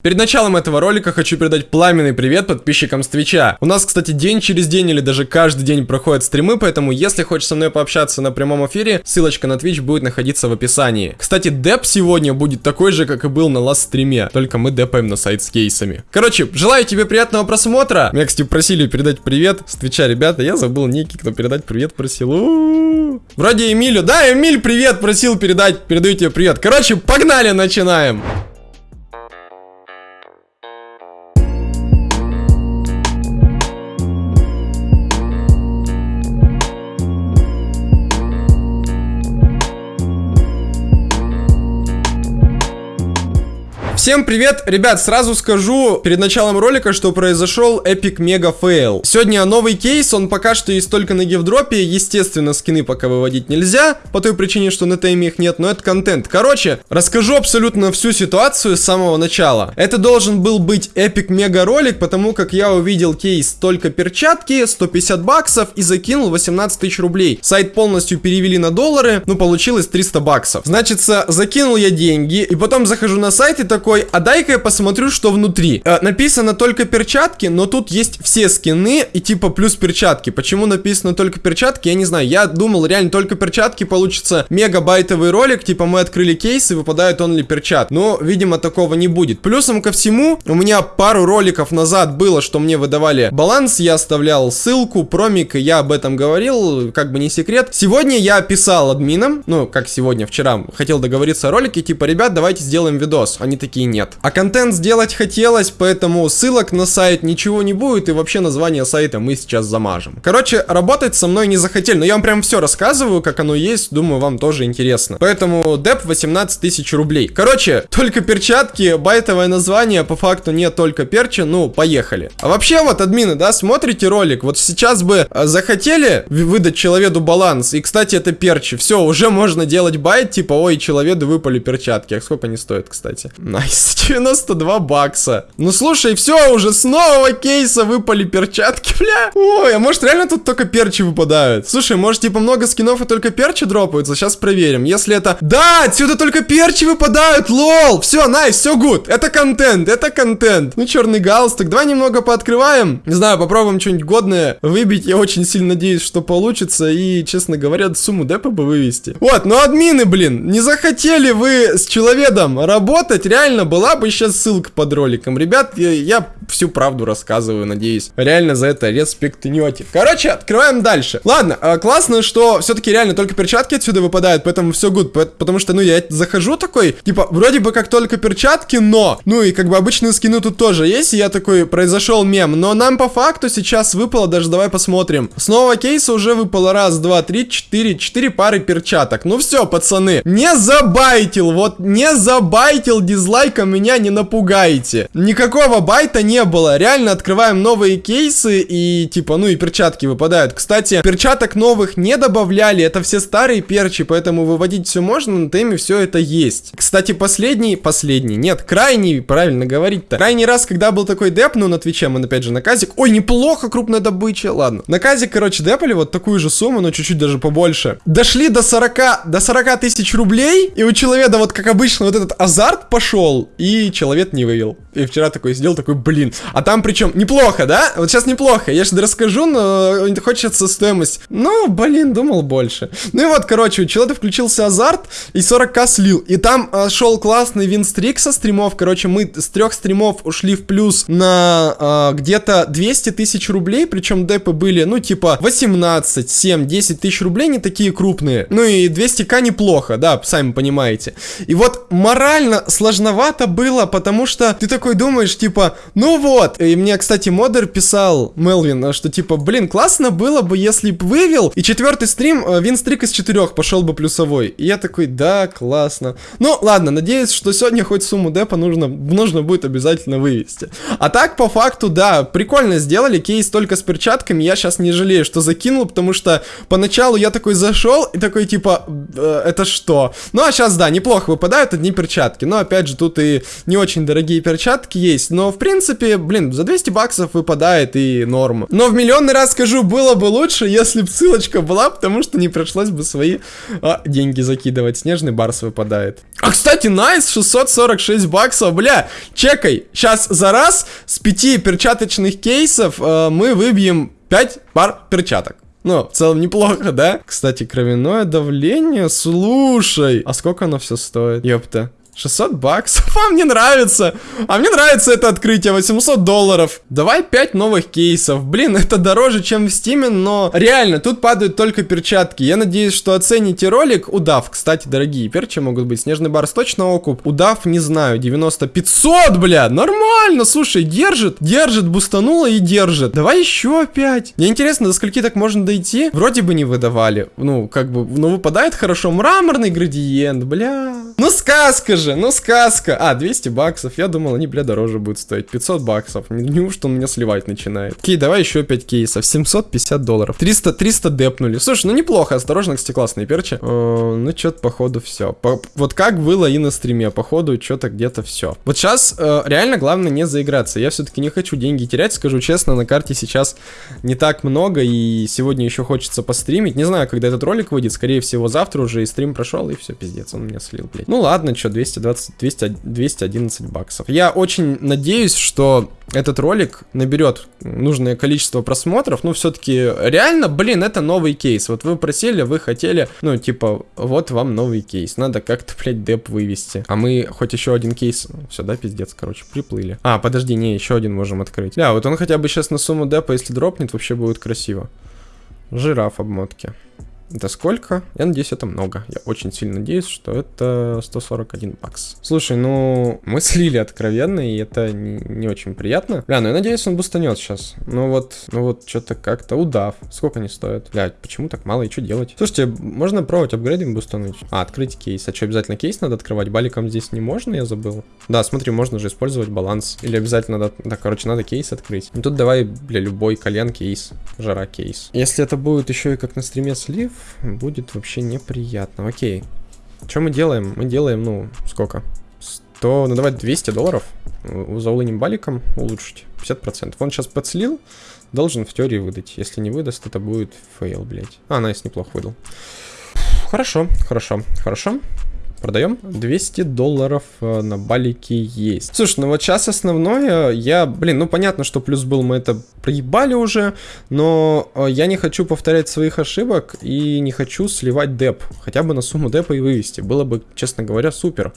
Перед началом этого ролика хочу передать пламенный привет подписчикам с Твича. У нас, кстати, день через день или даже каждый день проходят стримы, поэтому если хочешь со мной пообщаться на прямом эфире, ссылочка на Twitch будет находиться в описании. Кстати, деп сегодня будет такой же, как и был на last стриме, только мы депаем на сайт с кейсами. Короче, желаю тебе приятного просмотра. Меня, кстати, просили передать привет с Твича, ребята, я забыл ник, кто передать привет просил. У -у -у. Вроде Эмилю, да, Эмиль привет просил передать, передаю тебе привет. Короче, погнали, начинаем. Всем привет, ребят, сразу скажу перед началом ролика, что произошел epic mega fail. Сегодня новый кейс, он пока что есть только на гифдропе, естественно, скины пока выводить нельзя, по той причине, что на тайме их нет, но это контент. Короче, расскажу абсолютно всю ситуацию с самого начала. Это должен был быть epic mega ролик, потому как я увидел кейс только перчатки, 150 баксов и закинул 18 тысяч рублей. Сайт полностью перевели на доллары, ну получилось 300 баксов. Значится, закинул я деньги, и потом захожу на сайт и такой, такой, а дай-ка я посмотрю, что внутри. Э, написано только перчатки, но тут есть все скины и типа плюс перчатки. Почему написано только перчатки, я не знаю. Я думал, реально только перчатки получится мегабайтовый ролик, типа мы открыли кейс и выпадают он ли перчат. Но, видимо, такого не будет. Плюсом ко всему, у меня пару роликов назад было, что мне выдавали баланс, я оставлял ссылку, промик, я об этом говорил, как бы не секрет. Сегодня я писал админам, ну, как сегодня, вчера, хотел договориться о ролике, типа, ребят, давайте сделаем видос. Они такие, нет. А контент сделать хотелось, поэтому ссылок на сайт ничего не будет, и вообще название сайта мы сейчас замажем. Короче, работать со мной не захотели, но я вам прям все рассказываю, как оно есть, думаю, вам тоже интересно. Поэтому деп 18 тысяч рублей. Короче, только перчатки, байтовое название, по факту нет только перчи, ну, поехали. А вообще вот, админы, да, смотрите ролик, вот сейчас бы а, захотели выдать человеку баланс, и, кстати, это перчи, все, уже можно делать bait, типа, ой, человеку выпали перчатки, а сколько они стоят, кстати? Nice. 92 бакса. Ну слушай, все, уже с нового кейса выпали перчатки, бля. Ой, а может реально тут только перчи выпадают? Слушай, может типа много скинов и только перчи дропаются? Сейчас проверим. Если это... Да, отсюда только перчи выпадают, lol. Все, nice, все good. Это контент, это контент. Ну, черный галстук. Давай немного пооткрываем. Не знаю, попробуем что-нибудь годное выбить. Я очень сильно надеюсь, что получится. И, честно говоря, сумму депа бы вывести. Вот, ну админы, блин, не захотели вы с человеком работать, реально была бы сейчас ссылка под роликом. Ребят, я всю правду рассказываю, надеюсь. Реально за это респектнете. Короче, открываем дальше. Ладно, э, классно, что все-таки реально только перчатки отсюда выпадают, поэтому все good. Потому что, ну, я захожу такой, типа, вроде бы как только перчатки, но, ну, и как бы обычные скины тут тоже есть, и я такой, произошел мем. Но нам по факту сейчас выпало, даже давай посмотрим. С нового кейса уже выпало раз, два, три, четыре, четыре пары перчаток. Ну все, пацаны, не забайтил, вот не забайтил дизлайк только меня не напугайте. Никакого байта не было. Реально открываем новые кейсы и типа, ну и перчатки выпадают. Кстати, перчаток новых не добавляли. Это все старые перчи, поэтому выводить все можно. На теме все это есть. Кстати, последний, последний, нет, крайний, правильно говорить-то. Крайний раз, когда был такой деп, ну на Твиче мы опять же на казик. Ой, неплохо крупная добыча, ладно. На казик, короче, депали вот такую же сумму, но чуть-чуть даже побольше. Дошли до 40, до 40 тысяч рублей, и у человека вот как обычно вот этот азарт пошел и человек не вывел. И вчера такой сидел, такой, блин. А там причем неплохо, да? Вот сейчас неплохо. Я же расскажу, но хочется стоимость. Ну, блин, думал больше. Ну и вот, короче, у человека включился азарт и 40к слил. И там э, шел классный винстрик со стримов. Короче, мы с трех стримов ушли в плюс на э, где-то 200 тысяч рублей. Причем депы были, ну, типа 18, 7, 10 тысяч рублей, не такие крупные. Ну и 200к неплохо, да, сами понимаете. И вот морально сложновато было, потому что ты такой думаешь, типа, ну вот. И мне, кстати, модер писал, Мелвин, что типа, блин, классно было бы, если бы вывел. И четвертый стрим, э, винстрик из четырех пошел бы плюсовой. И я такой, да, классно. Ну, ладно, надеюсь, что сегодня хоть сумму депа нужно, нужно будет обязательно вывести. А так, по факту, да, прикольно сделали. Кейс только с перчатками. Я сейчас не жалею, что закинул, потому что поначалу я такой зашел и такой, типа, э, это что? Ну, а сейчас, да, неплохо выпадают одни перчатки. Но, опять же, тут и не очень дорогие перчатки есть, но в принципе принципе, блин, за 200 баксов выпадает и норм. Но в миллионный раз скажу, было бы лучше, если бы ссылочка была, потому что не пришлось бы свои а, деньги закидывать. Снежный барс выпадает. А, кстати, найс, 646 баксов, бля, чекай. Сейчас за раз с пяти перчаточных кейсов э, мы выбьем 5 пар перчаток. Ну, в целом неплохо, да? Кстати, кровяное давление, слушай. А сколько оно все стоит? Ёпта. 600 баксов. А мне нравится. А мне нравится это открытие. 800 долларов. Давай 5 новых кейсов. Блин, это дороже, чем в стиме, но реально, тут падают только перчатки. Я надеюсь, что оцените ролик. Удав, кстати, дорогие перчи могут быть. Снежный барс точно окуп. Удав, не знаю, 90, 500, бля. Нормально, слушай, держит. Держит, бустануло и держит. Давай еще 5. Мне интересно, до скольки так можно дойти? Вроде бы не выдавали. Ну, как бы, ну выпадает хорошо. Мраморный градиент, бля. Ну сказка же, ну сказка. А, 200 баксов. Я думал, они, бля, дороже будут стоить. 500 баксов. Неужто он меня сливать начинает? Окей, давай еще 5 кейсов. 750 долларов. 300, 300 депнули. Слушай, ну неплохо. Осторожно, кстати, классные перчи. Э, ну, что-то, походу, все. По вот как было и на стриме. Походу, что-то где-то все. Вот сейчас э, реально главное не заиграться. Я все-таки не хочу деньги терять, скажу честно. На карте сейчас не так много. И сегодня еще хочется постримить. Не знаю, когда этот ролик выйдет. Скорее всего, завтра уже и стрим прошел. И все, пиздец, он меня слил, блядь. Ну ладно, что, 200 220, 200, 211 баксов. Я очень надеюсь, что этот ролик наберет нужное количество просмотров. Ну, все-таки реально, блин, это новый кейс. Вот вы просили, вы хотели, ну, типа, вот вам новый кейс. Надо как-то, блядь, деп вывести. А мы хоть еще один кейс... Все, да, пиздец, короче, приплыли. А, подожди, не, еще один можем открыть. Да, вот он хотя бы сейчас на сумму депа, если дропнет, вообще будет красиво. Жираф обмотки. Это сколько? Я надеюсь, это много. Я очень сильно надеюсь, что это 141 бакс. Слушай, ну, мы слили откровенно, и это не, не очень приятно. Бля, ну я надеюсь, он бустанет сейчас. Ну вот, ну вот, что-то как-то удав. Сколько они стоят? Блядь, почему так мало и что делать? Слушайте, можно пробовать апгрейдинг бустануть. А, открыть кейс. А что, обязательно кейс надо открывать? Баликом здесь не можно, я забыл. Да, смотри, можно же использовать баланс. Или обязательно надо... Да, короче, надо кейс открыть. И тут давай, бля, любой колен кейс. Жара кейс. Если это будет еще и как на стриме слив, будет вообще неприятно. Окей. Что мы делаем? Мы делаем, ну, сколько? 100, ну давай 200 долларов за all in им баликом улучшить. 50%. Он сейчас подслил, должен в теории выдать. Если не выдаст, это будет fail, блядь. А, nice, неплохо выдал. Хорошо, хорошо, хорошо. Продаем? 200 долларов э, на балике есть. Слушай, ну вот сейчас основное, я, блин, ну понятно, что плюс был, мы это проебали уже, но э, я не хочу повторять своих ошибок и не хочу сливать деп. Хотя бы на сумму депа и вывести. Было бы, честно говоря, супер.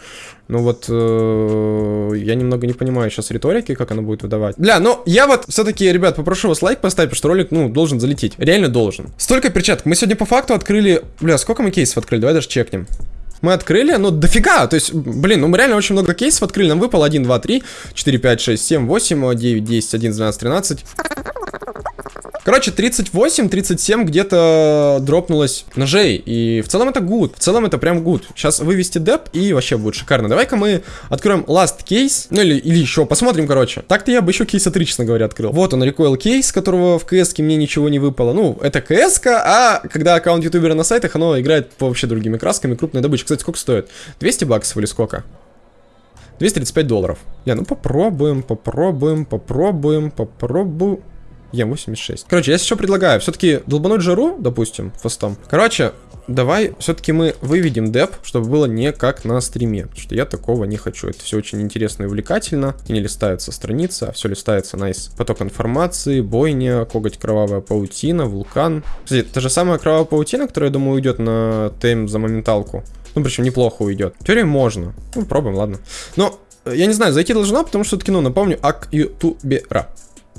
Но вот э, я немного не понимаю сейчас риторики, как она будет выдавать. Бля, ну я вот все-таки, ребят, попрошу вас лайк поставить, потому что ролик, ну, должен залететь. Реально должен. Столько перчаток. Мы сегодня по факту открыли... Бля, сколько мы кейсов открыли? Давай даже чекнем мы открыли, ну, дофига, то есть, блин, ну, мы реально очень много кейсов открыли, нам выпало 1, 2, 3, 4, 5, 6, 7, 8, 9, 10, 11, 12, 13. Короче, 38, 37 где-то дропнулось ножей. И в целом это good. В целом это прям good. Сейчас вывести деп и вообще будет шикарно. Давай-ка мы откроем last кейс. Ну или, или еще, посмотрим, короче. Так-то я бы еще кейса 3, честно говоря, открыл. Вот он, recoil кейс, которого в CS мне ничего не выпало. Ну, это CS а когда аккаунт ютубера на сайтах, оно играет по вообще другими красками. Крупная добыча. Кстати, сколько стоит? 200 баксов или сколько? 235 долларов. Я, ну попробуем, попробуем, попробуем, попробуем. Е86. Короче, я сейчас предлагаю все-таки долбануть жару, допустим, фастом. Короче, давай все-таки мы выведем деп, чтобы было не как на стриме. Потому что я такого не хочу. Это все очень интересно и увлекательно. И не листается страница, а все листается найс. Поток информации, бойня, коготь кровавая паутина, вулкан. Кстати, это же самая кровавая паутина, которая, я думаю, уйдет на тейм за моменталку. Ну, причем неплохо уйдет. В теории можно. Ну, пробуем, ладно. Но, я не знаю, зайти должна, потому что все-таки, ну, напомню, ак ютубера.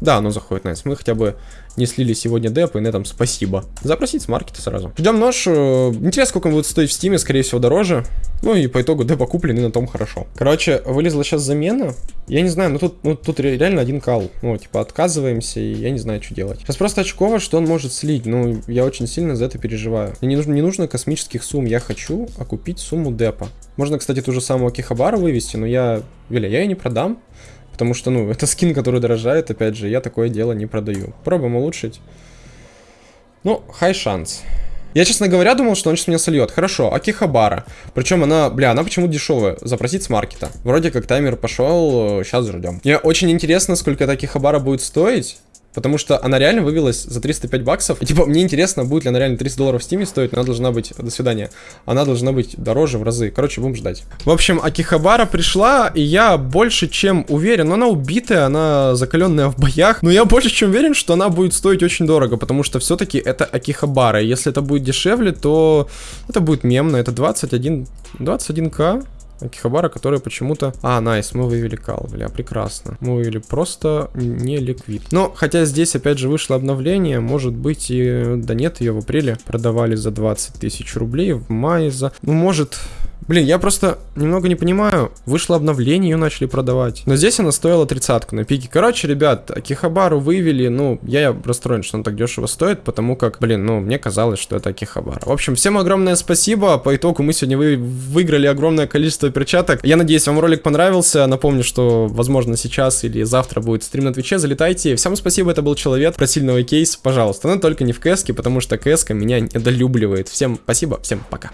Да, оно заходит nice. Мы хотя бы не слили сегодня деп, и на этом спасибо. Запросить с маркета сразу. Ждем нож. Э, интересно, сколько он будет стоить в стиме, скорее всего, дороже. Ну и по итогу депа куплен, и на том хорошо. Короче, вылезла сейчас замена. Я не знаю, ну тут, ну тут реально один кал. Ну, типа, отказываемся, и я не знаю, что делать. Сейчас просто очково, что он может слить. Ну, я очень сильно за это переживаю. Мне не нужно, не нужно космических сумм. Я хочу окупить сумму депа. Можно, кстати, ту же самую Акихабару вывести, но я... Виля, я ее не продам. Потому что, ну, это скин, который дорожает, опять же, я такое дело не продаю. Пробуем улучшить. Ну, хай шанс. Я, честно говоря, думал, что он сейчас меня сольет. Хорошо, Акихабара. Причем она, бля, она почему дешевая? Запросить с маркета. Вроде как таймер пошел, сейчас ждем. Мне очень интересно, сколько эта Акихабара будет стоить. Потому что она реально вывелась за 305 баксов. И типа, мне интересно, будет ли она реально 300 долларов в стиме стоить. Она должна быть, до свидания, она должна быть дороже в разы. Короче, будем ждать. В общем, Акихабара пришла, и я больше чем уверен, но она убитая, она закаленная в боях. Но я больше чем уверен, что она будет стоить очень дорого, потому что все-таки это Акихабара. Если это будет дешевле, то это будет мемно. Это 21, 21к. Акихабара, которая почему-то... А, найс, мы вывели кал, бля, прекрасно. Мы вывели просто не ликвид. Но, хотя здесь опять же вышло обновление, может быть и... Да нет, ее в апреле продавали за 20 тысяч рублей, в мае за... Ну, может... Блин, я просто немного не понимаю. Вышло обновление, ее начали продавать. Но здесь она стоила тридцатку на пике. Короче, ребят, Акихабару вывели. Ну, я расстроен, что он так дешево стоит, потому как, блин, ну, мне казалось, что это Акихабара. В общем, всем огромное спасибо. По итогу мы сегодня вы выиграли огромное количество перчаток. Я надеюсь, вам ролик понравился. Напомню, что, возможно, сейчас или завтра будет стрим на Твиче. Залетайте. Всем спасибо, это был Человек. Просили новый кейс, пожалуйста. Но только не в кэске, потому что кэска меня недолюбливает. Всем спасибо, всем пока.